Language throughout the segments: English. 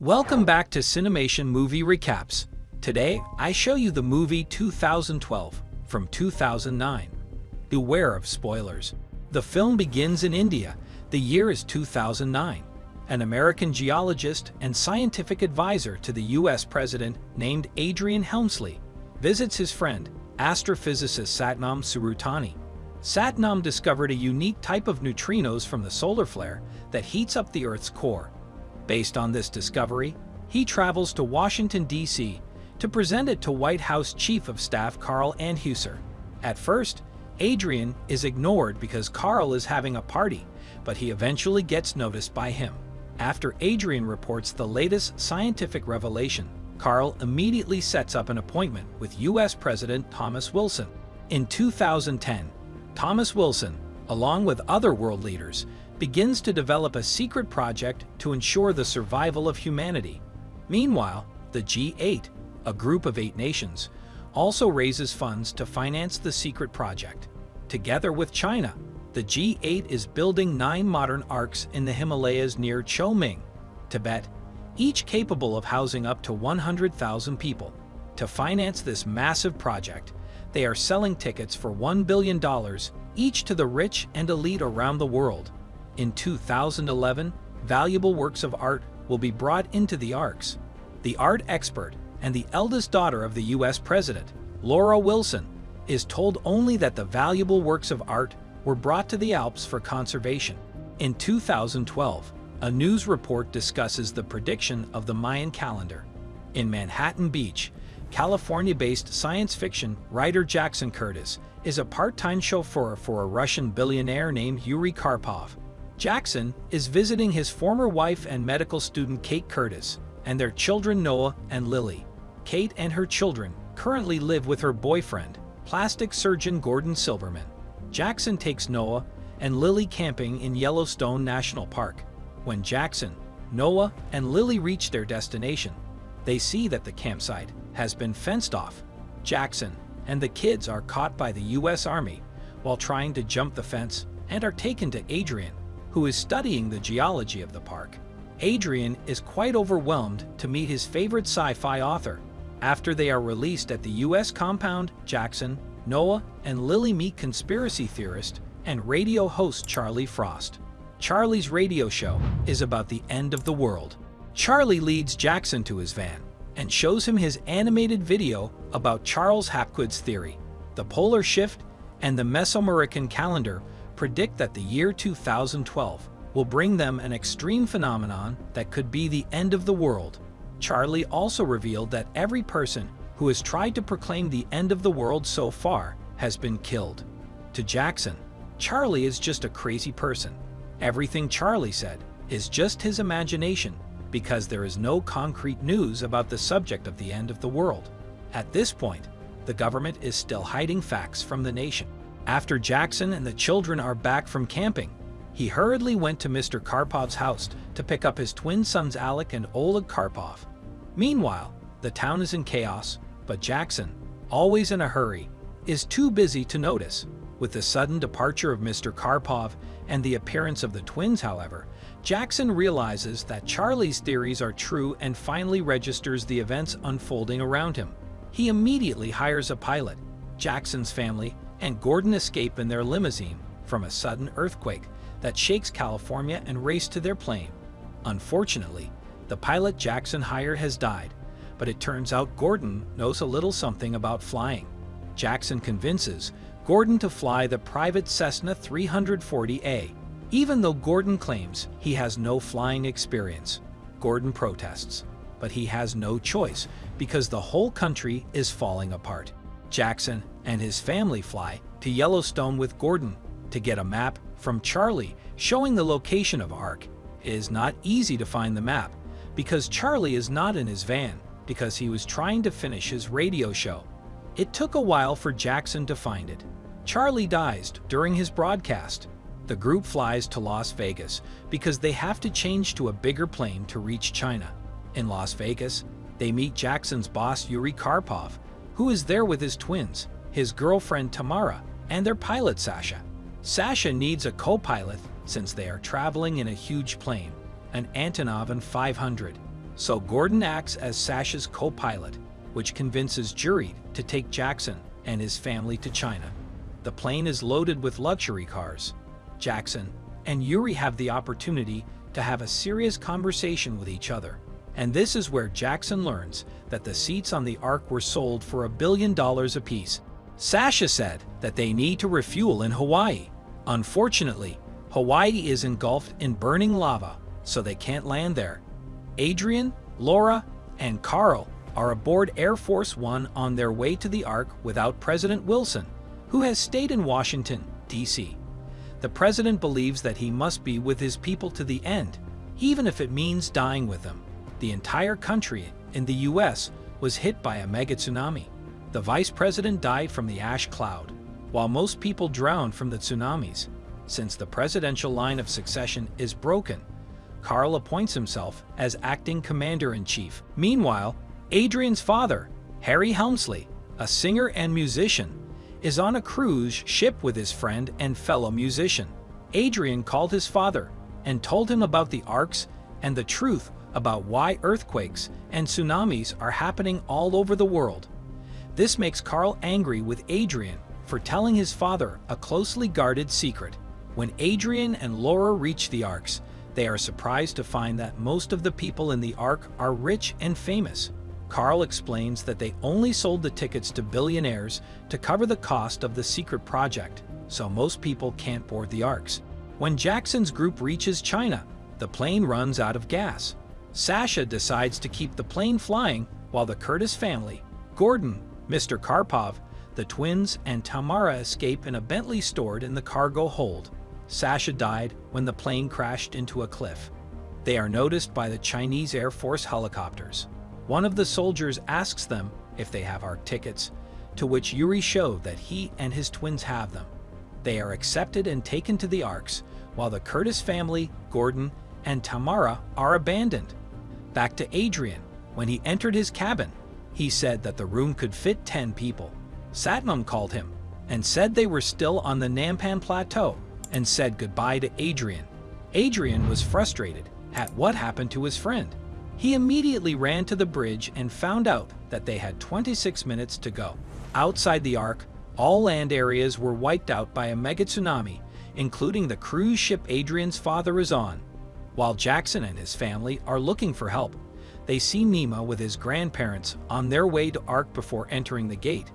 Welcome back to Cinemation Movie Recaps. Today, I show you the movie 2012 from 2009. Beware of spoilers. The film begins in India. The year is 2009. An American geologist and scientific advisor to the U.S. president named Adrian Helmsley visits his friend, astrophysicist Satnam Tsurutani. Satnam discovered a unique type of neutrinos from the solar flare that heats up the Earth's core. Based on this discovery, he travels to Washington, D.C. to present it to White House Chief of Staff Carl Anheuser. At first, Adrian is ignored because Carl is having a party, but he eventually gets noticed by him. After Adrian reports the latest scientific revelation, Carl immediately sets up an appointment with U.S. President Thomas Wilson. In 2010, Thomas Wilson, along with other world leaders, begins to develop a secret project to ensure the survival of humanity. Meanwhile, the G8, a group of eight nations, also raises funds to finance the secret project. Together with China, the G8 is building nine modern arks in the Himalayas near Choming, Tibet, each capable of housing up to 100,000 people. To finance this massive project, they are selling tickets for $1 billion each to the rich and elite around the world. In 2011, valuable works of art will be brought into the Arks. The art expert and the eldest daughter of the U.S. President, Laura Wilson, is told only that the valuable works of art were brought to the Alps for conservation. In 2012, a news report discusses the prediction of the Mayan calendar. In Manhattan Beach, California-based science fiction writer Jackson Curtis is a part-time chauffeur for a Russian billionaire named Yuri Karpov. Jackson is visiting his former wife and medical student Kate Curtis and their children Noah and Lily. Kate and her children currently live with her boyfriend, plastic surgeon Gordon Silverman. Jackson takes Noah and Lily camping in Yellowstone National Park. When Jackson, Noah, and Lily reach their destination, they see that the campsite has been fenced off. Jackson and the kids are caught by the U.S. Army while trying to jump the fence and are taken to Adrian, who is studying the geology of the park. Adrian is quite overwhelmed to meet his favorite sci-fi author. After they are released at the U.S. compound, Jackson, Noah, and Lily meet conspiracy theorist and radio host Charlie Frost. Charlie's radio show is about the end of the world. Charlie leads Jackson to his van and shows him his animated video about Charles Hapgood's theory. The polar shift and the Mesoamerican calendar predict that the year 2012 will bring them an extreme phenomenon that could be the end of the world. Charlie also revealed that every person who has tried to proclaim the end of the world so far has been killed. To Jackson, Charlie is just a crazy person. Everything Charlie said is just his imagination because there is no concrete news about the subject of the end of the world. At this point, the government is still hiding facts from the nation. After Jackson and the children are back from camping, he hurriedly went to Mr. Karpov's house to pick up his twin sons Alec and Oleg Karpov. Meanwhile, the town is in chaos, but Jackson, always in a hurry, is too busy to notice. With the sudden departure of Mr. Karpov and the appearance of the twins, however, Jackson realizes that Charlie's theories are true and finally registers the events unfolding around him. He immediately hires a pilot. Jackson's family and Gordon escape in their limousine from a sudden earthquake that shakes California and race to their plane. Unfortunately, the pilot Jackson hired has died, but it turns out Gordon knows a little something about flying. Jackson convinces Gordon to fly the private Cessna 340A, even though Gordon claims he has no flying experience. Gordon protests, but he has no choice because the whole country is falling apart. Jackson and his family fly to Yellowstone with Gordon to get a map from Charlie showing the location of Ark. It is not easy to find the map because Charlie is not in his van because he was trying to finish his radio show. It took a while for Jackson to find it. Charlie dies during his broadcast. The group flies to Las Vegas because they have to change to a bigger plane to reach China. In Las Vegas, they meet Jackson's boss Yuri Karpov, who is there with his twins his girlfriend Tamara, and their pilot Sasha. Sasha needs a co-pilot since they are traveling in a huge plane, an Antonov An 500. So Gordon acts as Sasha's co-pilot, which convinces Yuri to take Jackson and his family to China. The plane is loaded with luxury cars. Jackson and Yuri have the opportunity to have a serious conversation with each other. And this is where Jackson learns that the seats on the Ark were sold for a billion dollars apiece. Sasha said that they need to refuel in Hawaii. Unfortunately, Hawaii is engulfed in burning lava, so they can't land there. Adrian, Laura, and Carl are aboard Air Force One on their way to the Ark without President Wilson, who has stayed in Washington, D.C. The president believes that he must be with his people to the end, even if it means dying with them. The entire country in the U.S. was hit by a mega tsunami. The vice president died from the ash cloud, while most people drowned from the tsunamis. Since the presidential line of succession is broken, Carl appoints himself as acting commander-in-chief. Meanwhile, Adrian's father, Harry Helmsley, a singer and musician, is on a cruise ship with his friend and fellow musician. Adrian called his father and told him about the arks and the truth about why earthquakes and tsunamis are happening all over the world. This makes Carl angry with Adrian for telling his father a closely guarded secret. When Adrian and Laura reach the Arks, they are surprised to find that most of the people in the Ark are rich and famous. Carl explains that they only sold the tickets to billionaires to cover the cost of the secret project, so most people can't board the Arks. When Jackson's group reaches China, the plane runs out of gas. Sasha decides to keep the plane flying while the Curtis family, Gordon, Mr. Karpov, the twins, and Tamara escape in a Bentley stored in the cargo hold. Sasha died when the plane crashed into a cliff. They are noticed by the Chinese Air Force helicopters. One of the soldiers asks them if they have ARK tickets, to which Yuri show that he and his twins have them. They are accepted and taken to the Arks, while the Curtis family, Gordon, and Tamara are abandoned. Back to Adrian. When he entered his cabin, he said that the room could fit 10 people. Satnam called him and said they were still on the Nampan Plateau and said goodbye to Adrian. Adrian was frustrated at what happened to his friend. He immediately ran to the bridge and found out that they had 26 minutes to go. Outside the Ark, all land areas were wiped out by a mega tsunami, including the cruise ship Adrian's father is on. While Jackson and his family are looking for help, they see Nima with his grandparents on their way to Ark before entering the gate.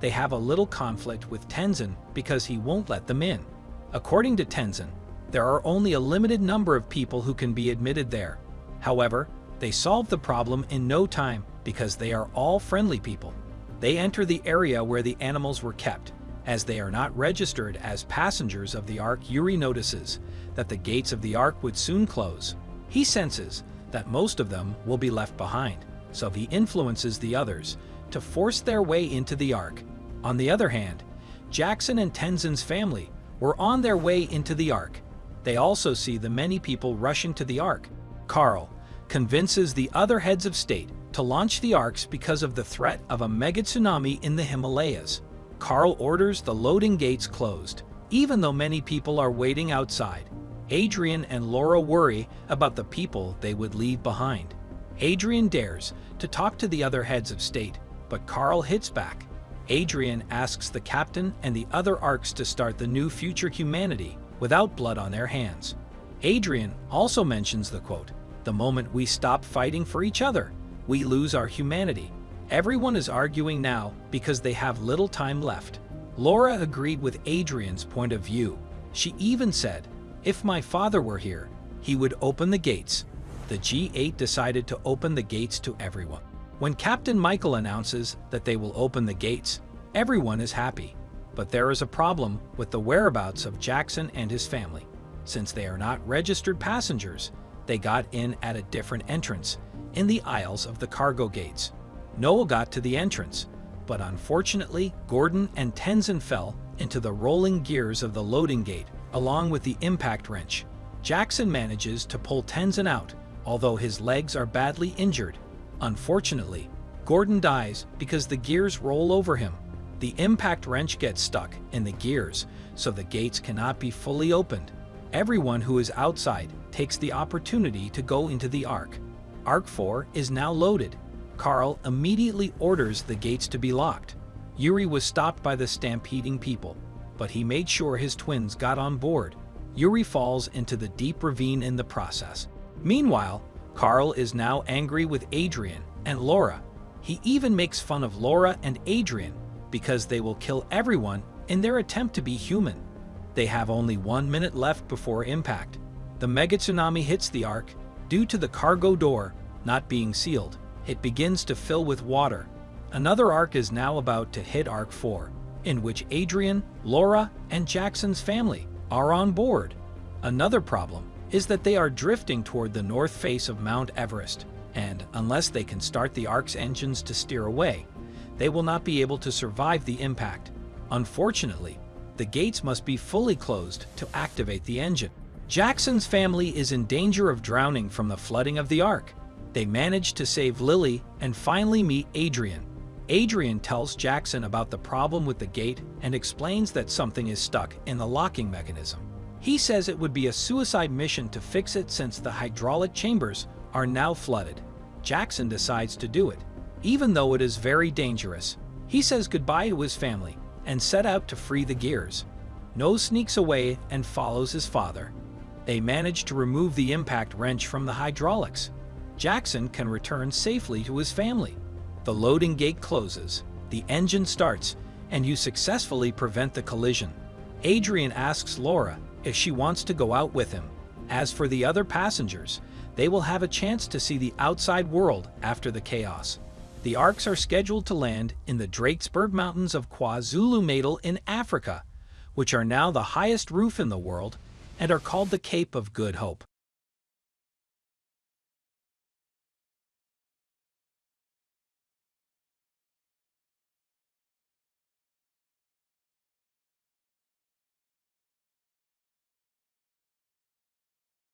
They have a little conflict with Tenzin because he won't let them in. According to Tenzin, there are only a limited number of people who can be admitted there. However, they solve the problem in no time because they are all friendly people. They enter the area where the animals were kept. As they are not registered as passengers of the Ark, Yuri notices that the gates of the Ark would soon close. He senses that most of them will be left behind, so he influences the others to force their way into the Ark. On the other hand, Jackson and Tenzin's family were on their way into the Ark. They also see the many people rushing to the Ark. Carl, convinces the other heads of state to launch the arks because of the threat of a mega tsunami in the Himalayas. Carl orders the loading gates closed, even though many people are waiting outside. Adrian and Laura worry about the people they would leave behind. Adrian dares to talk to the other heads of state, but Carl hits back. Adrian asks the captain and the other arks to start the new future humanity without blood on their hands. Adrian also mentions the quote, the moment we stop fighting for each other, we lose our humanity. Everyone is arguing now because they have little time left. Laura agreed with Adrian's point of view. She even said, if my father were here, he would open the gates. The G8 decided to open the gates to everyone. When Captain Michael announces that they will open the gates, everyone is happy. But there is a problem with the whereabouts of Jackson and his family. Since they are not registered passengers, they got in at a different entrance, in the aisles of the cargo gates. Noah got to the entrance, but unfortunately, Gordon and Tenzin fell into the rolling gears of the loading gate, along with the impact wrench. Jackson manages to pull Tenzin out, although his legs are badly injured. Unfortunately, Gordon dies because the gears roll over him. The impact wrench gets stuck in the gears, so the gates cannot be fully opened. Everyone who is outside takes the opportunity to go into the Ark. Ark 4 is now loaded. Carl immediately orders the gates to be locked. Yuri was stopped by the stampeding people, but he made sure his twins got on board. Yuri falls into the deep ravine in the process. Meanwhile, Carl is now angry with Adrian and Laura. He even makes fun of Laura and Adrian because they will kill everyone in their attempt to be human. They have only one minute left before impact. The mega tsunami hits the Ark. Due to the cargo door not being sealed, it begins to fill with water. Another Ark is now about to hit Ark 4, in which Adrian, Laura, and Jackson's family are on board. Another problem is that they are drifting toward the north face of Mount Everest, and unless they can start the Ark's engines to steer away, they will not be able to survive the impact. Unfortunately, the gates must be fully closed to activate the engine. Jackson's family is in danger of drowning from the flooding of the Ark. They manage to save Lily and finally meet Adrian. Adrian tells Jackson about the problem with the gate and explains that something is stuck in the locking mechanism. He says it would be a suicide mission to fix it since the hydraulic chambers are now flooded. Jackson decides to do it, even though it is very dangerous. He says goodbye to his family and set out to free the gears. Noah sneaks away and follows his father. They manage to remove the impact wrench from the hydraulics. Jackson can return safely to his family. The loading gate closes, the engine starts, and you successfully prevent the collision. Adrian asks Laura if she wants to go out with him. As for the other passengers, they will have a chance to see the outside world after the chaos. The ARKs are scheduled to land in the Drakensberg Mountains of KwaZulu-Natal in Africa, which are now the highest roof in the world and are called the Cape of Good Hope.